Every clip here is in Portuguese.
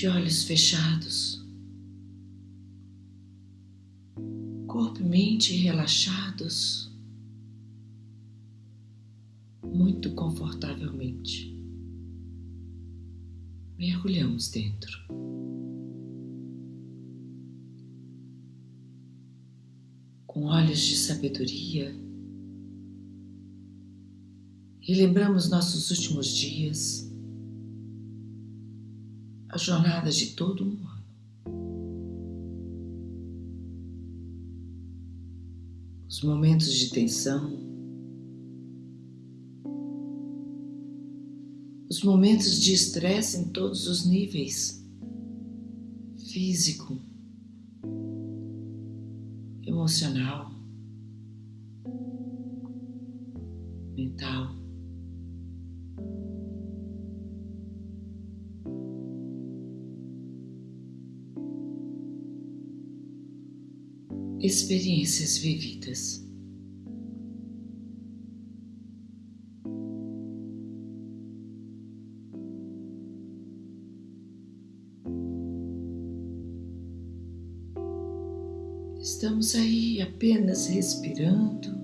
de olhos fechados, corpo e mente relaxados, muito confortavelmente. Mergulhamos dentro. Com olhos de sabedoria, relembramos nossos últimos dias a jornada de todo um ano. Os momentos de tensão, os momentos de estresse em todos os níveis. Físico, emocional, experiências vividas. Estamos aí apenas respirando.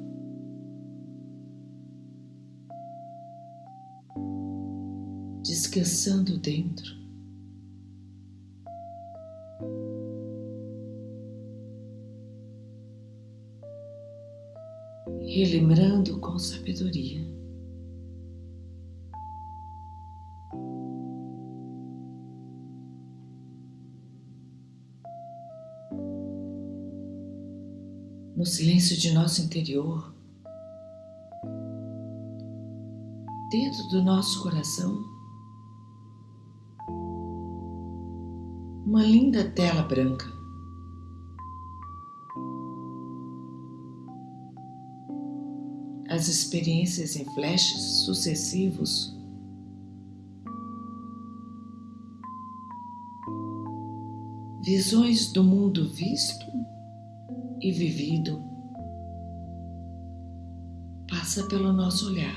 Descansando dentro. Relembrando com sabedoria. No silêncio de nosso interior, dentro do nosso coração, uma linda tela branca. Experiências em flashes sucessivos visões do mundo visto e vivido passa pelo nosso olhar.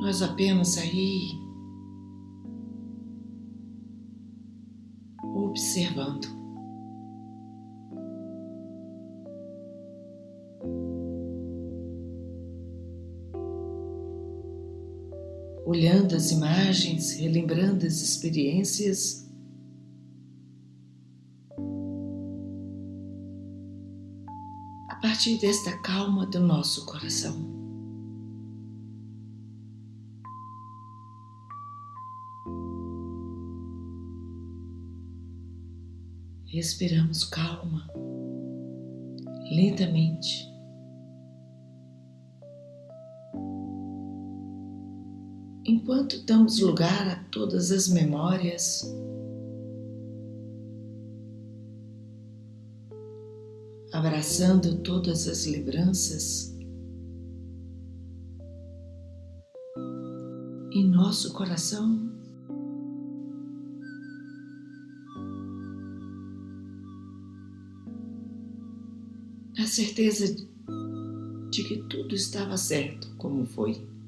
Nós apenas aí observando. Olhando as imagens, relembrando as experiências. A partir desta calma do nosso coração. Respiramos calma, lentamente. Enquanto damos lugar a todas as memórias, abraçando todas as lembranças, em nosso coração a certeza de que tudo estava certo como foi.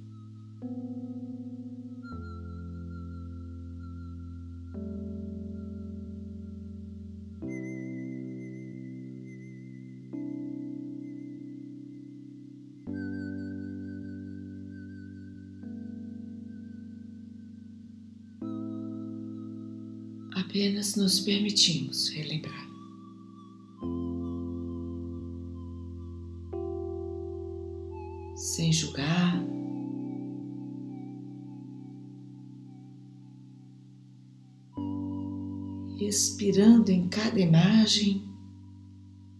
Nos permitimos relembrar. sem julgar. Respirando em cada imagem,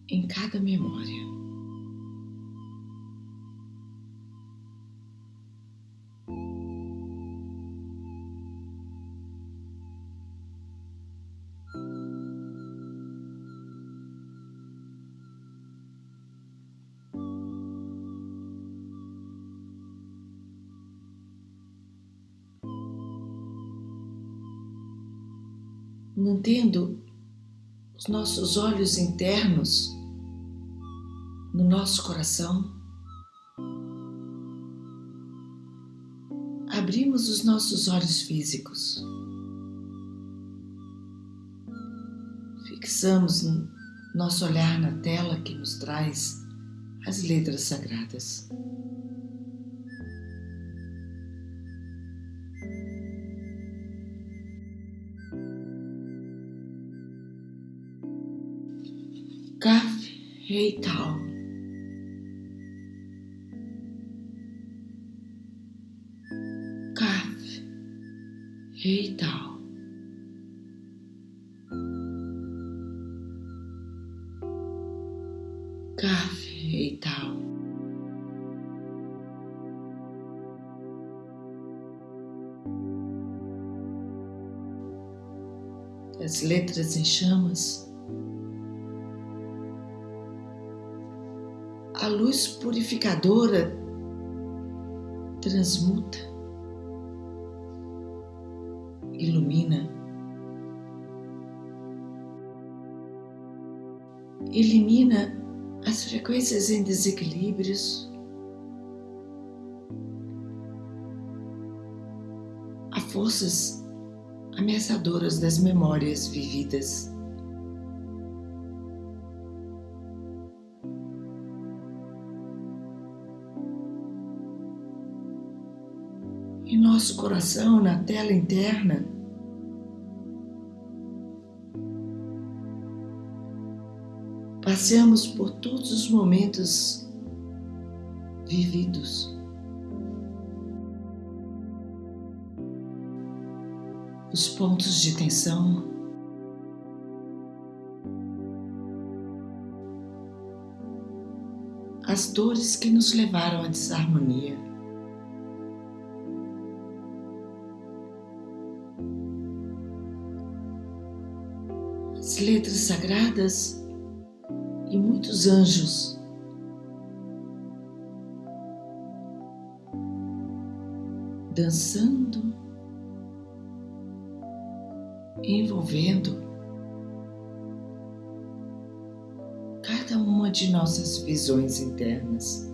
em cada memória. Os nossos olhos internos no nosso coração, abrimos os nossos olhos físicos. Fixamos nosso olhar na tela que nos traz as letras sagradas. Rei Tao. Kaf Rei Tao. Kaf Rei Tao. As letras em chamas a luz purificadora transmuta, ilumina, elimina as frequências em desequilíbrios, a forças ameaçadoras das memórias vividas. Nosso coração, na tela interna. Passeamos por todos os momentos vividos. Os pontos de tensão. As dores que nos levaram à desarmonia. Letras sagradas e muitos anjos. Dançando, envolvendo cada uma de nossas visões internas.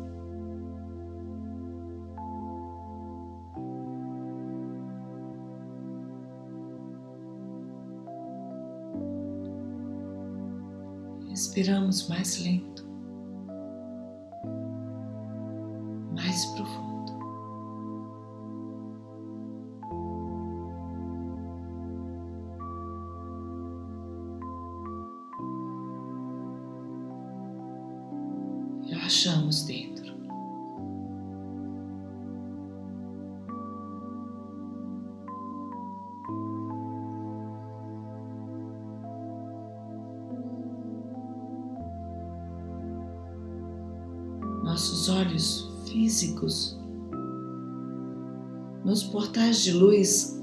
Respiramos mais lento, de luz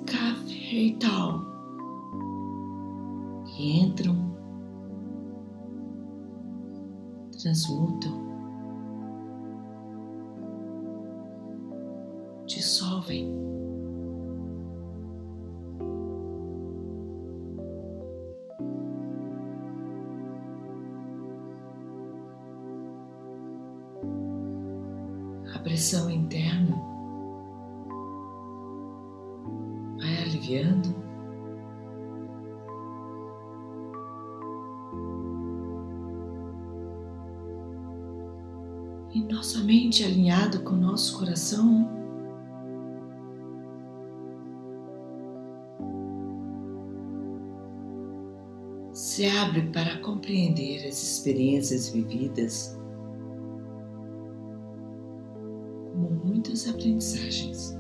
E nossa mente alinhada com nosso coração se abre para compreender as experiências vividas como muitas aprendizagens.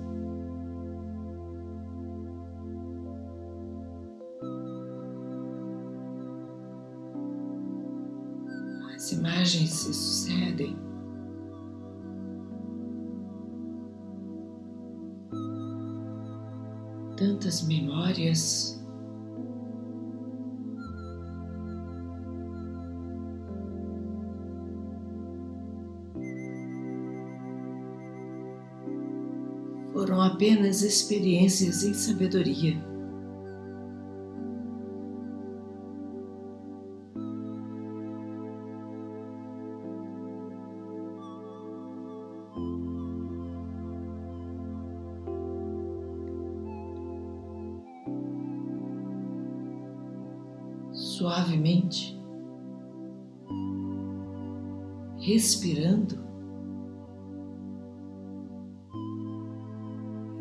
As imagens se sucedem. Tantas memórias. foram apenas experiências em sabedoria. Respirando.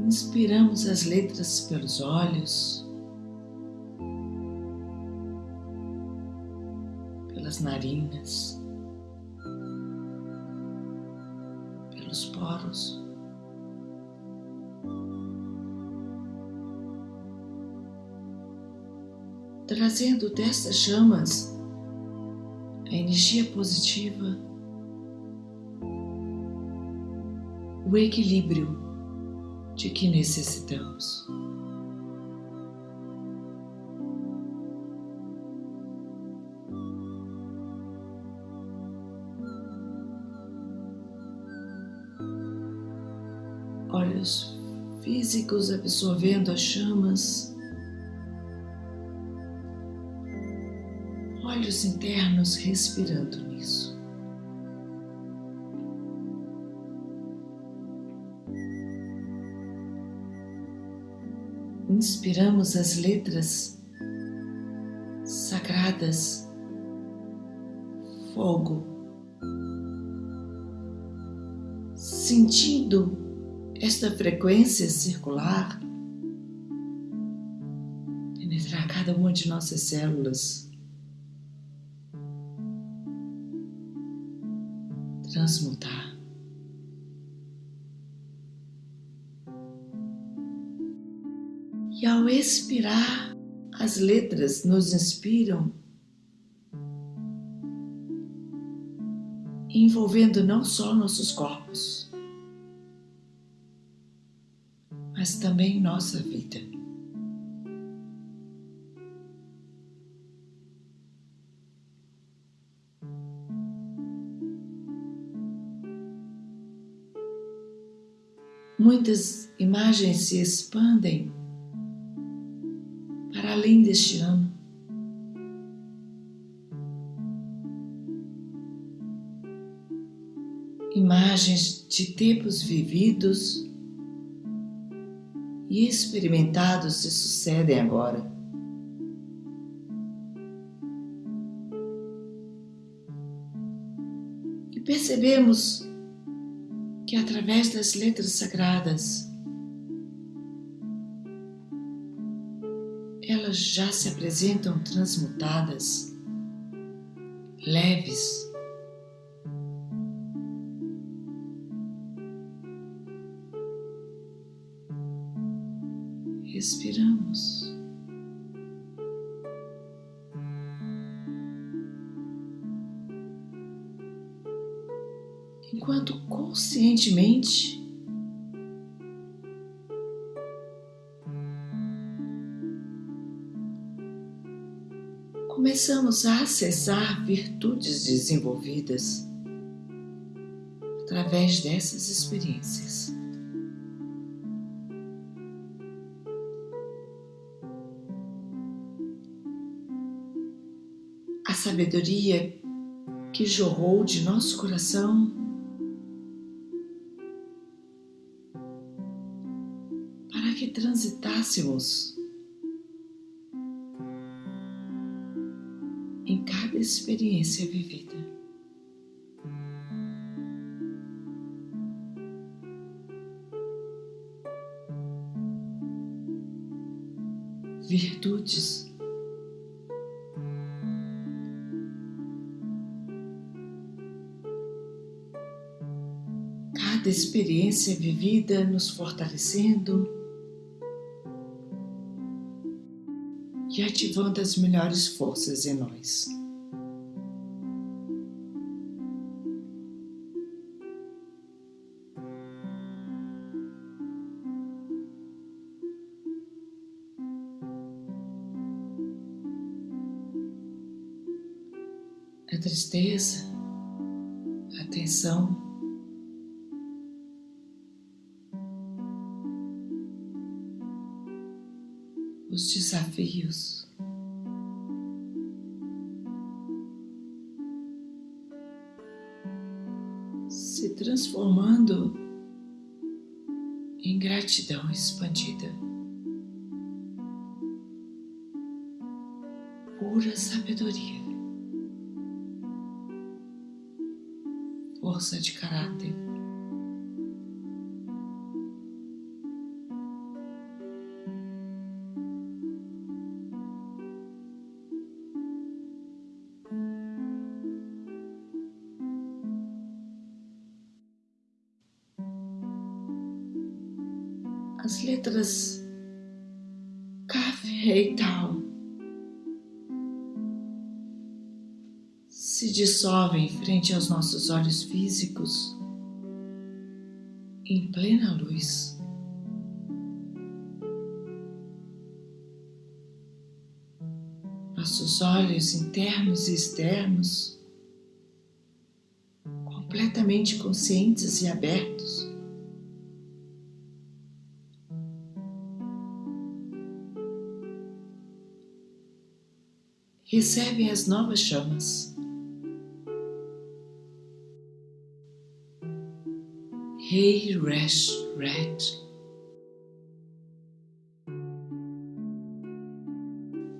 Inspiramos as letras pelos olhos, pelas narinas, pelos poros. Trazendo destas chamas a energia positiva, o equilíbrio de que necessitamos. Olhos físicos absorvendo as chamas, olhos internos respirando nisso. Inspiramos as letras sagradas, fogo, sentindo esta frequência circular penetrar cada uma de nossas células, as letras nos inspiram, envolvendo não só nossos corpos, mas também nossa vida. Muitas imagens se expandem além deste ano. Imagens de tempos vividos e experimentados se sucedem agora. E percebemos que através das letras sagradas já se apresentam transmutadas, leves. Acessar virtudes desenvolvidas através dessas experiências. A sabedoria que jorrou de nosso coração para que transitássemos experiência vivida. Virtudes cada experiência vivida nos fortalecendo e ativando as melhores forças em nós. Tristeza, a tensão. Os desafios. Se transformando em gratidão expandida. pura sabedoria, força de caráter. As letras Kaf, Rei, dissolvem frente aos nossos olhos físicos em plena luz. Nossos olhos internos e externos, completamente conscientes e abertos, recebem as novas chamas. Rei Resh Red.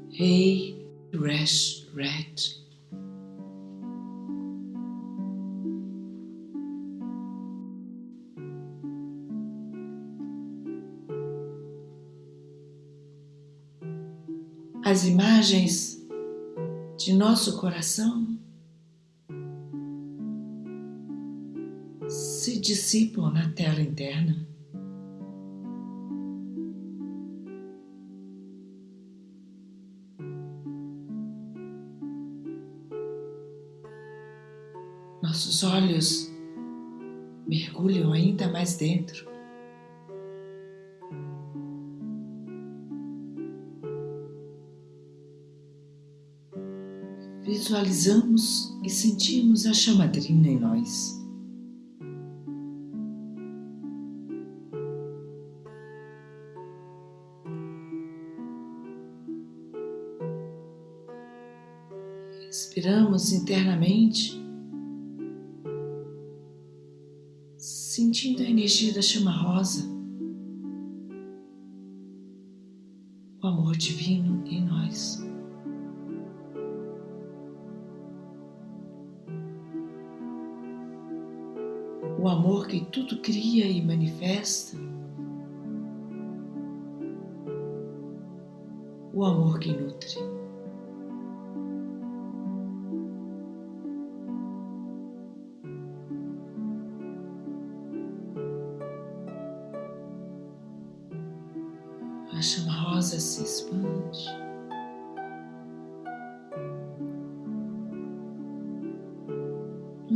Rei Resh Red. As imagens de nosso coração dissipam na tela interna. Nossos olhos mergulham ainda mais dentro. Visualizamos e sentimos a chamadrina em nós. Internamente, sentindo a energia da chama rosa, o amor divino em nós. O amor que tudo cria e manifesta, o amor que nutre.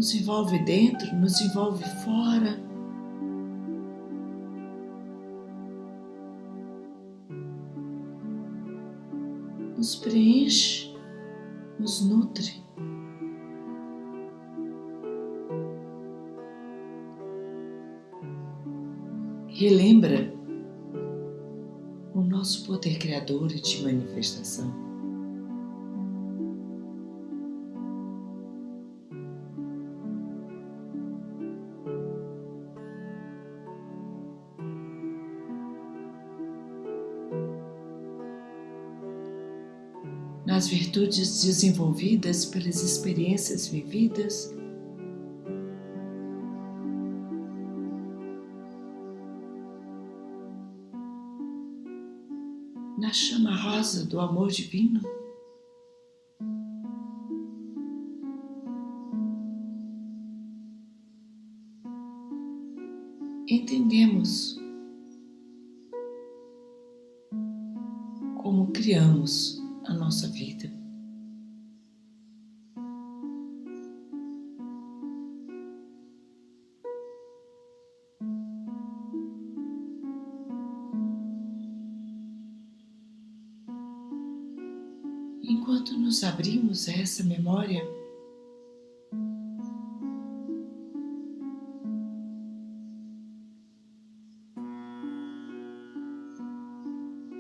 Nos envolve dentro, nos envolve fora. Nos preenche, nos nutre. Relembra o nosso poder criador e de manifestação. Virtudes desenvolvidas pelas experiências vividas, na chama rosa do amor divino. Essa memória,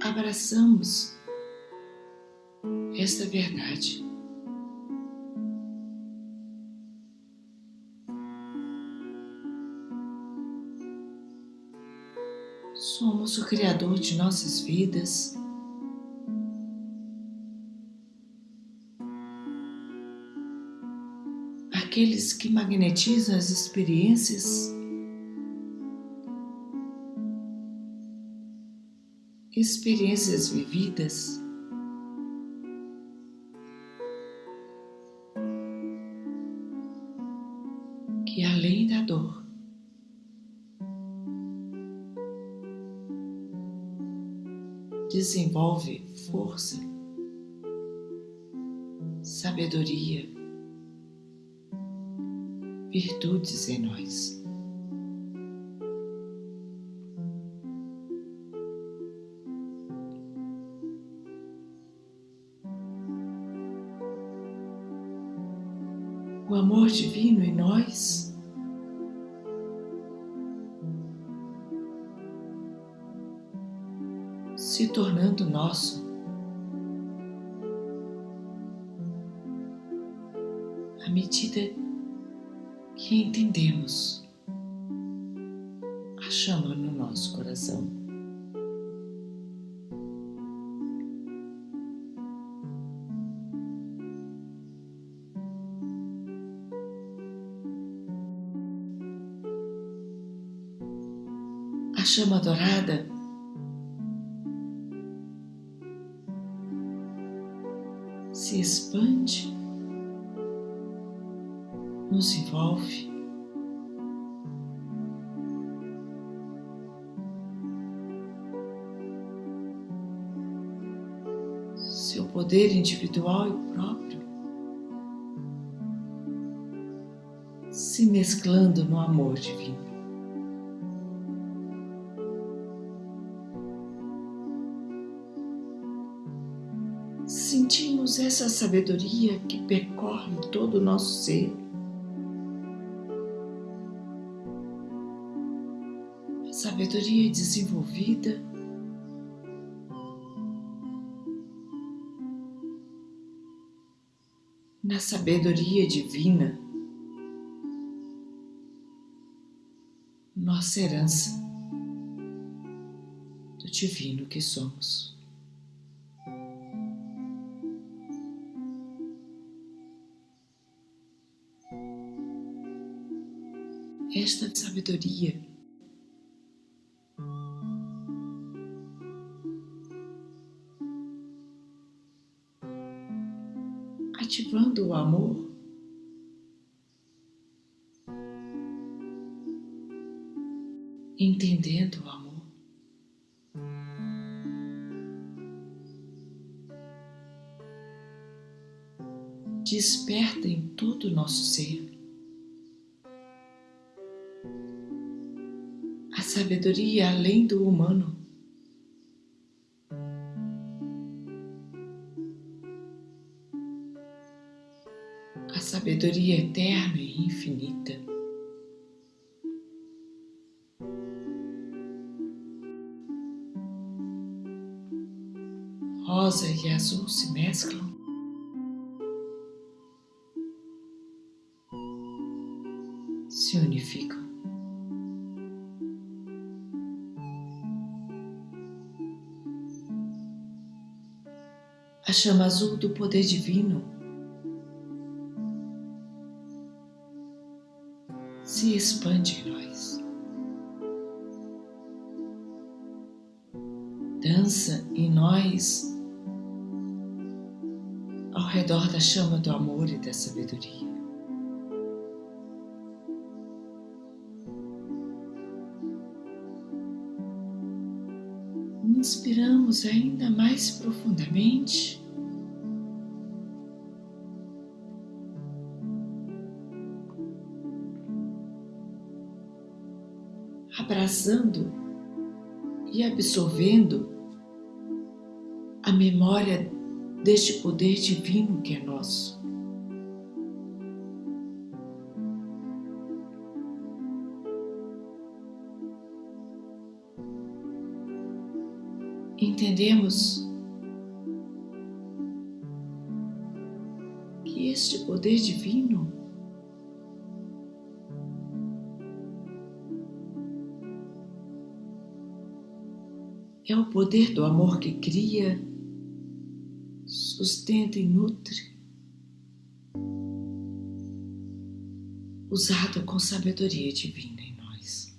abraçamos esta verdade. Somos o Criador de nossas vidas. Aqueles que magnetizam as experiências. Experiências vividas. Que além da dor desenvolve força, sabedoria, virtudes em nós. Nos envolve. Seu poder individual e próprio se mesclando no amor divino. sentimos essa sabedoria que percorre todo o nosso ser. Sabedoria desenvolvida na sabedoria divina, nossa herança do divino que somos. esta sabedoria. Desperta em todo o nosso ser. sabedoria além do humano. A sabedoria eterna e infinita. Rosa e azul se mesclam. Chama azul do poder divino se expande em nós. Dança em nós ao redor da chama do amor e da sabedoria. Inspiramos ainda mais profundamente. Abraçando e absorvendo a memória deste poder divino que é nosso. Entendemos que este poder divino é o poder do amor que cria, sustenta e nutre. usado com sabedoria divina em nós.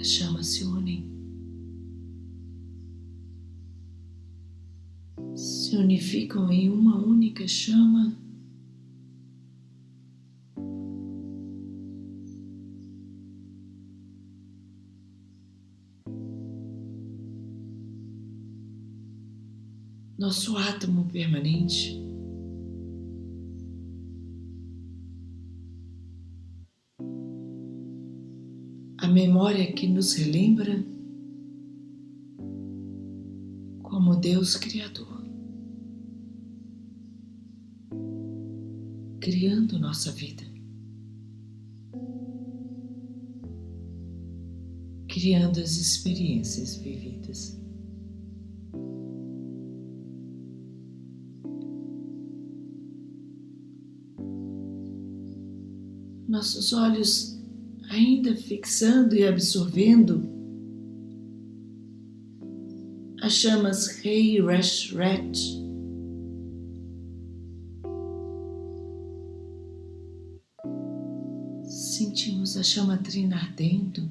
As chamas se unem, se unificam em uma única chama. Nosso átomo permanente. A memória que nos relembra como Deus Criador, criando nossa vida, criando as experiências vividas. Nossos olhos ainda fixando e absorvendo as chamas Rei Resh Ret. Sentimos a chama trina ardendo,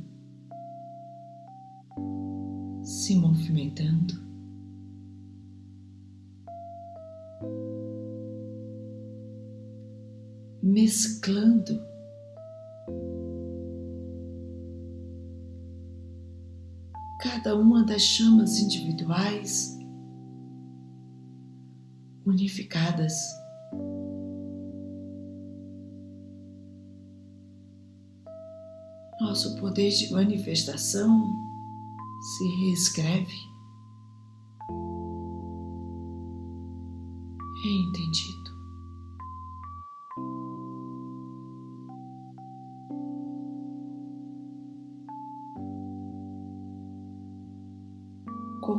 se movimentando. Mesclando cada uma das chamas individuais unificadas. Nosso poder de manifestação se reescreve. É entendido.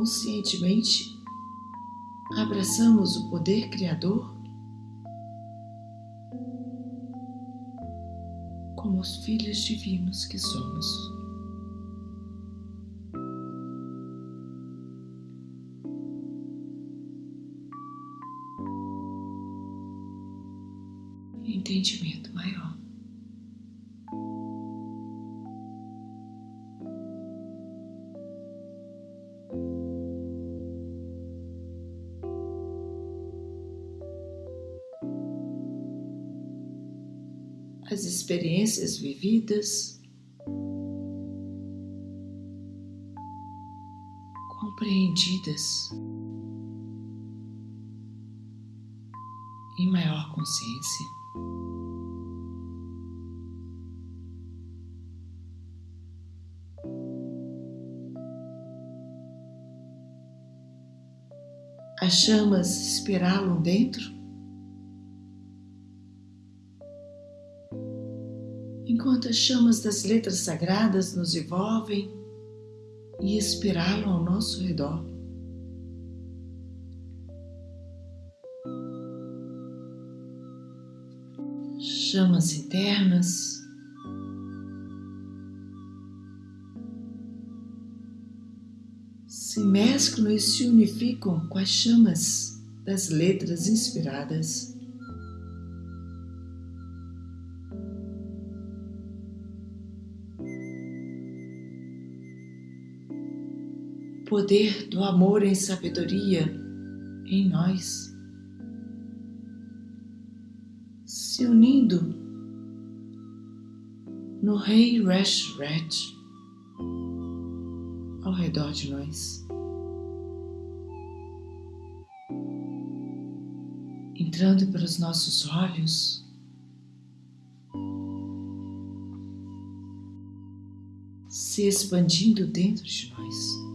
Conscientemente abraçamos o poder criador como os filhos divinos que somos. As experiências vividas, compreendidas. Em maior consciência. As chamas espiralam dentro enquanto as chamas das letras sagradas nos envolvem e espiralam ao nosso redor. Chamas internas. Se mesclam e se unificam com as chamas das letras inspiradas. Poder do amor em sabedoria em nós, se unindo no Rei Reshret ao redor de nós. Entrando pelos nossos olhos, se expandindo dentro de nós.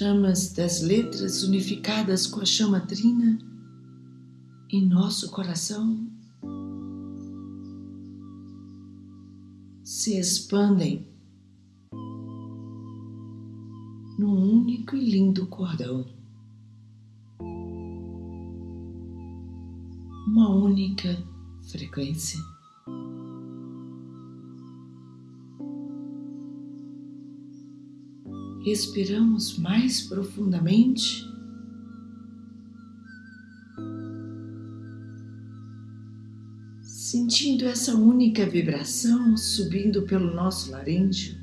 Chamas das letras unificadas com a chama trina em nosso coração se expandem num único e lindo cordão. Uma única frequência. Respiramos mais profundamente. Sentindo essa única vibração subindo pelo nosso laríngeo,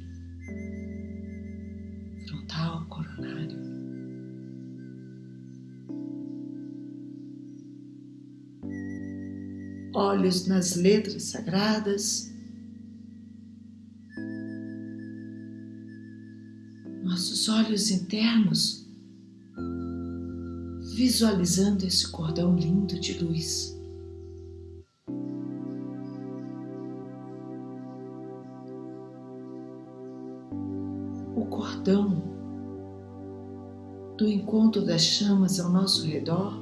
frontal, coronário. Olhos nas letras sagradas olhos internos, visualizando esse cordão lindo de luz. O cordão do encontro das chamas ao nosso redor,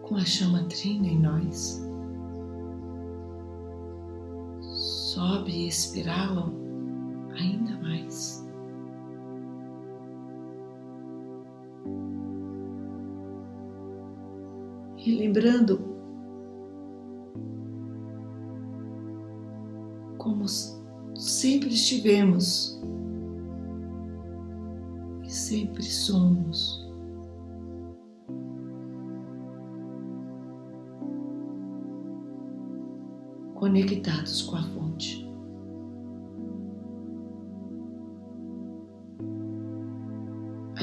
com a chama trina em nós. sobe e espiralam ainda mais. E lembrando como sempre estivemos e sempre somos. Conectados com a fonte.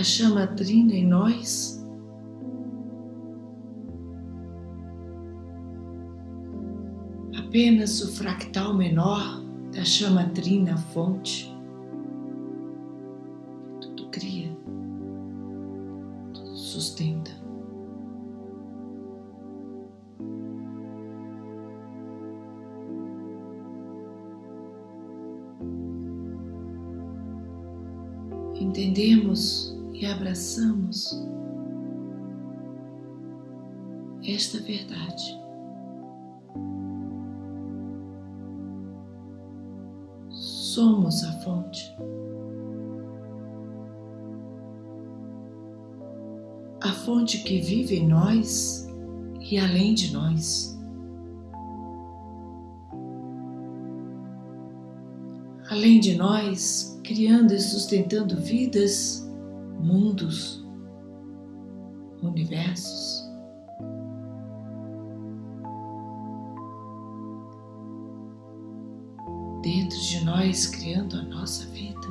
A chama trina em nós. Apenas o fractal menor da chama trina fonte. Tudo cria, tudo sustenta. Abraçamos esta verdade. Somos a fonte. A fonte que vive em nós e além de nós. Além de nós, criando e sustentando vidas mundos, universos. Dentro de nós, criando a nossa vida,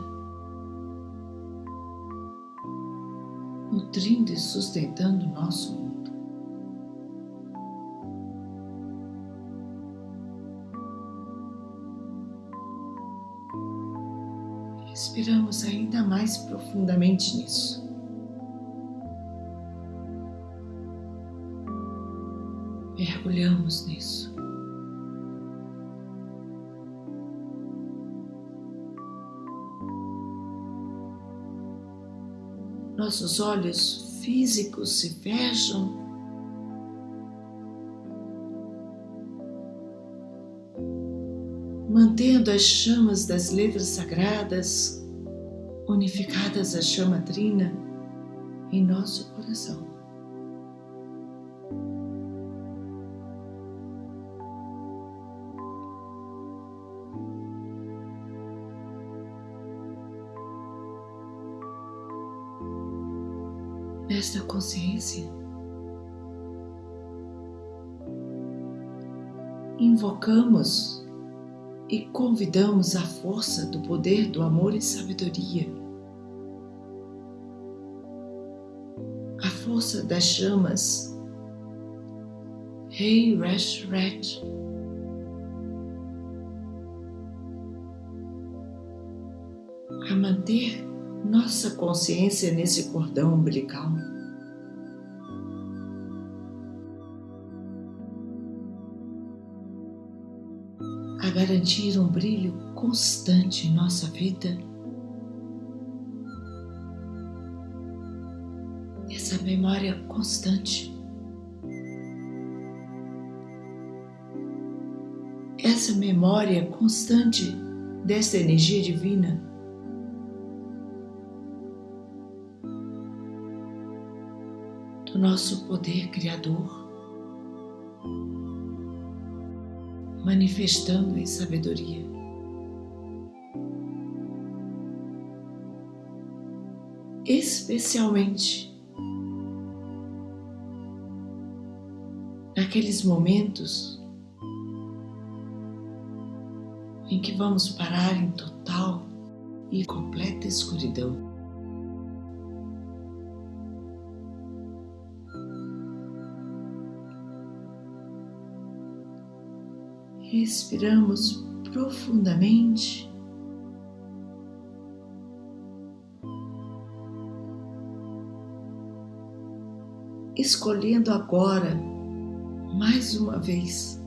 nutrindo e sustentando o nosso mundo. Respiramos ainda mais profundamente nisso. Mergulhamos nisso. Nossos olhos físicos se fecham mantendo as chamas das letras sagradas unificadas à chama trina em nosso coração. Nesta consciência, invocamos e convidamos a força do poder do amor e sabedoria, força das chamas. Rei Resh Ret. A manter nossa consciência nesse cordão umbilical. garantir um brilho constante em nossa vida. essa memória constante. Essa memória constante dessa energia divina. Do nosso poder criador, manifestando em sabedoria. especialmente naqueles momentos em que vamos parar em total e completa escuridão. Respiramos profundamente. Escolhendo agora, mais uma vez,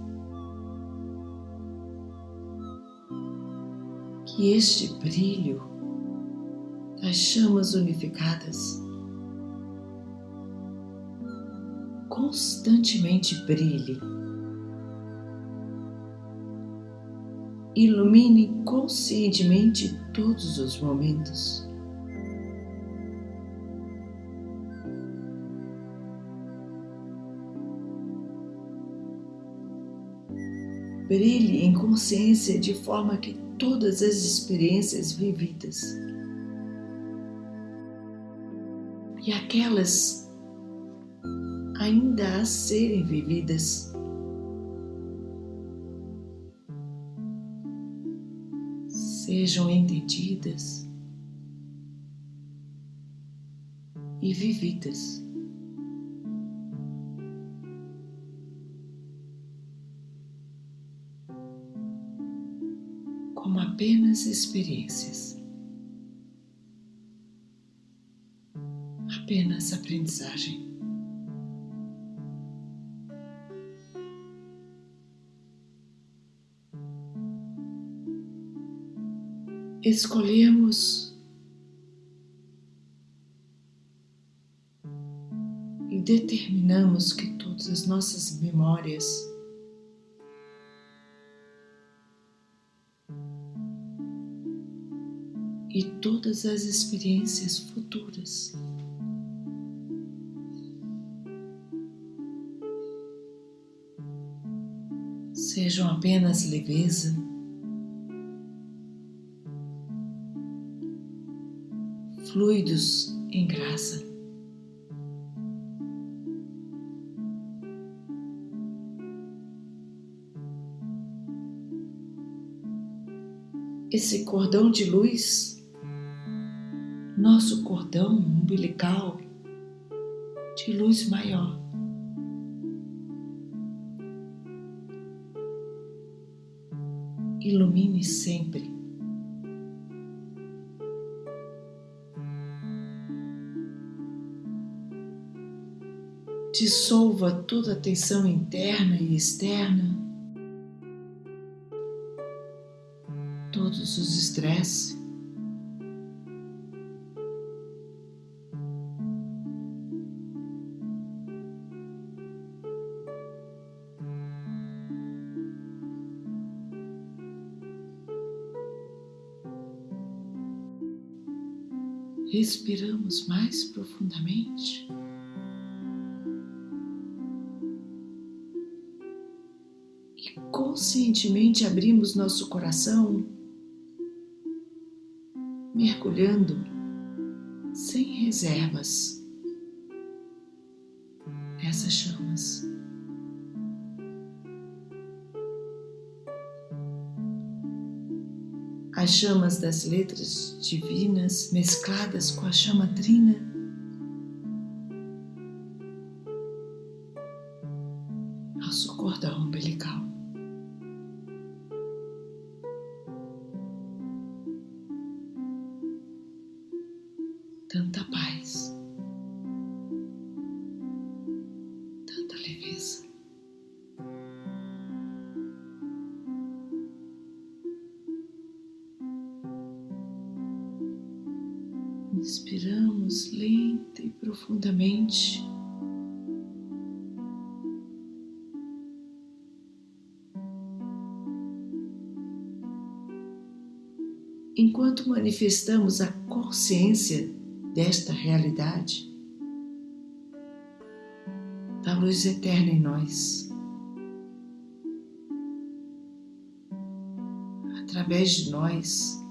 que este brilho das chamas unificadas constantemente brilhe, ilumine conscientemente todos os momentos. Brilhe em consciência de forma que todas as experiências vividas e aquelas ainda a serem vividas sejam entendidas e vividas. Experiências, apenas aprendizagem. Escolhemos e determinamos que todas as nossas memórias todas as experiências futuras. Sejam apenas leveza, fluidos em graça. Esse cordão de luz nosso cordão umbilical de luz maior. Ilumine sempre. Dissolva toda a tensão interna e externa, todos os estresses. Respiramos mais profundamente. E conscientemente abrimos nosso coração, mergulhando sem reservas as chamas das letras divinas mescladas com a chama trina. Manifestamos a consciência desta realidade, da luz eterna em nós, através de nós,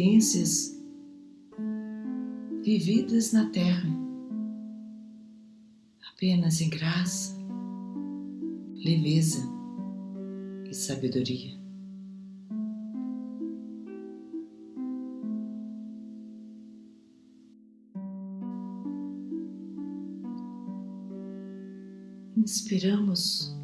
experiências vividas na Terra, apenas em graça, leveza e sabedoria. Inspiramos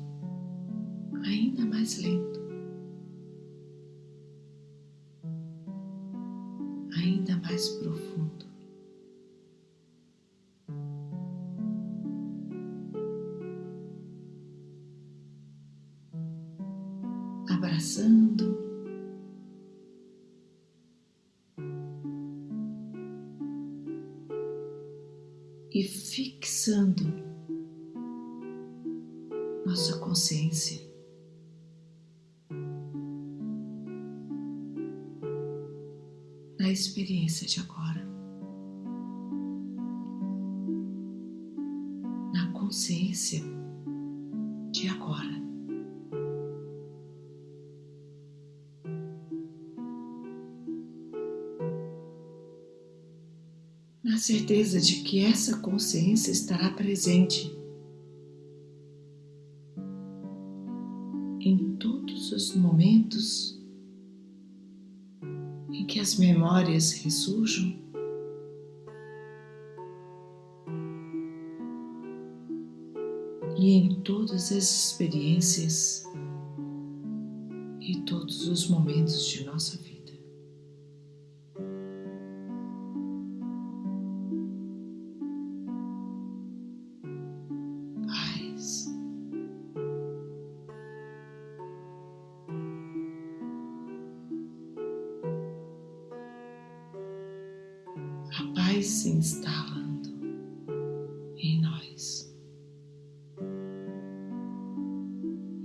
de agora, na consciência de agora. Na certeza de que essa consciência estará presente as memórias ressurjam. E em todas as experiências e todos os momentos de nossa vida. Se instalando em nós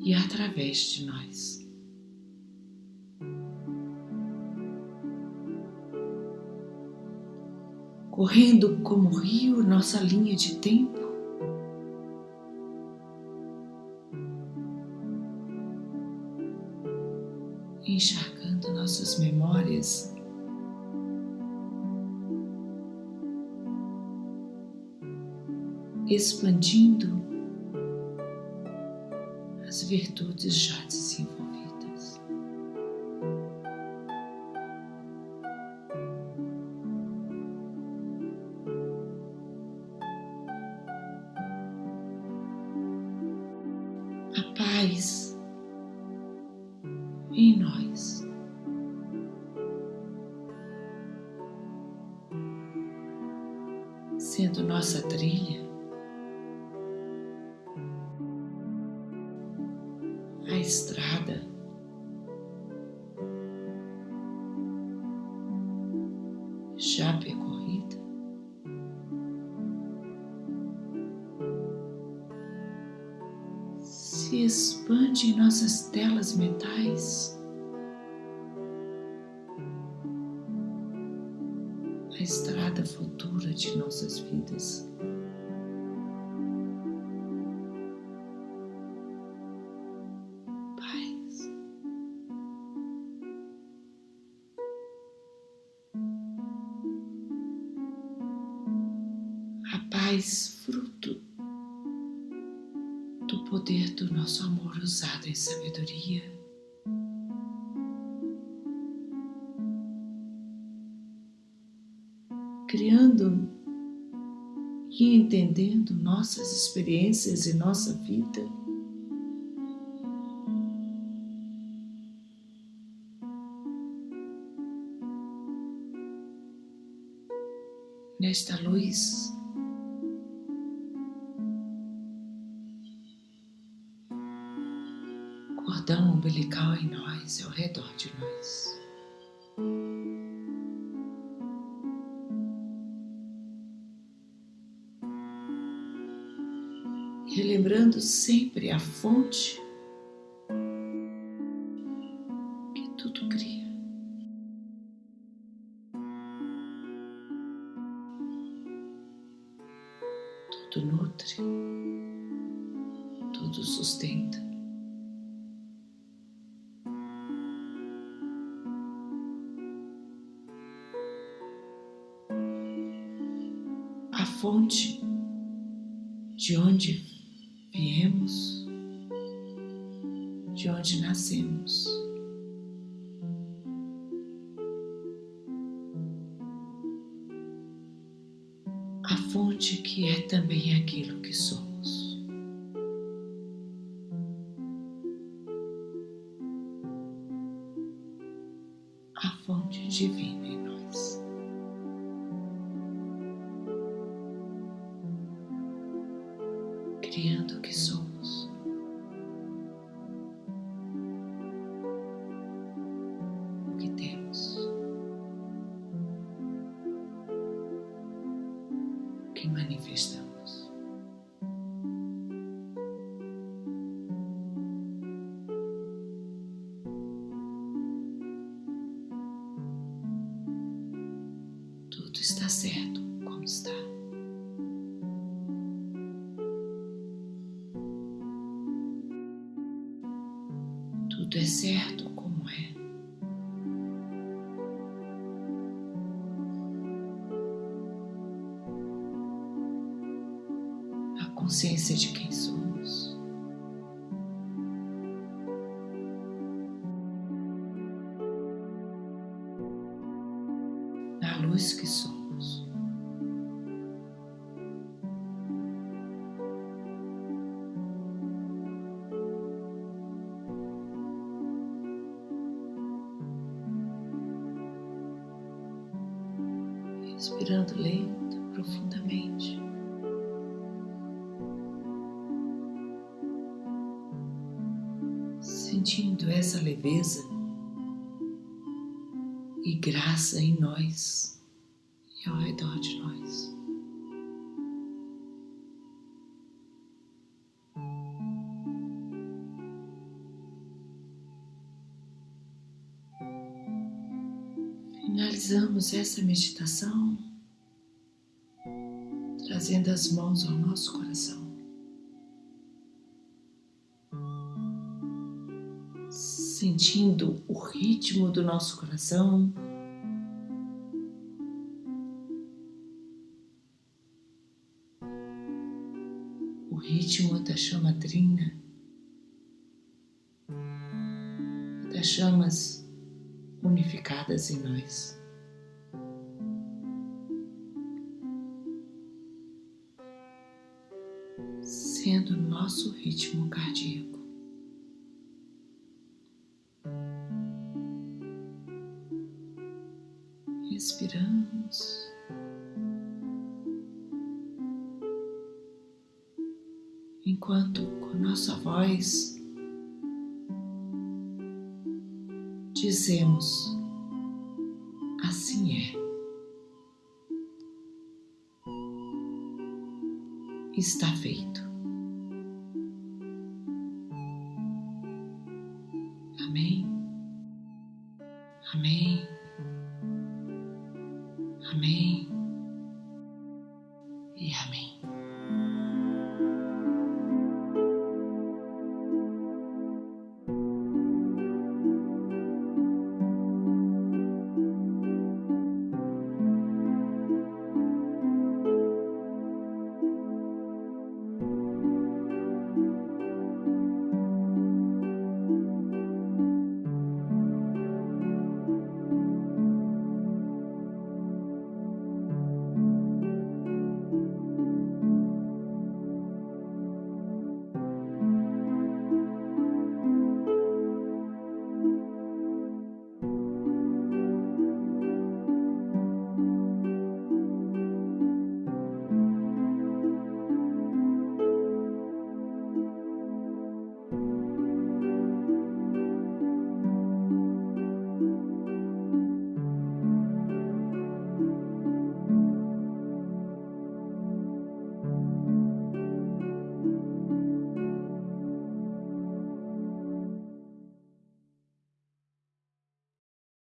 e através de nós. Correndo como rio nossa linha de tempo, expandindo as virtudes já se expande em nossas telas mentais. A estrada futura de nossas vidas. Experiências e nossa vida. Nesta luz cordão umbilical em nós ao redor de nós. Sempre a fonte que tudo cria. Tudo nutre, tudo sustenta. A fonte de onde viemos, de onde nascemos. A fonte que é também Respirando lenta, profundamente. Sentindo essa leveza e graça em nós e ao redor de nós. Essa meditação trazendo as mãos ao nosso coração. Sentindo o ritmo do nosso coração. O ritmo da chama trina, das chamas unificadas em nós. Nossa voz dizemos: Assim é. Está feito.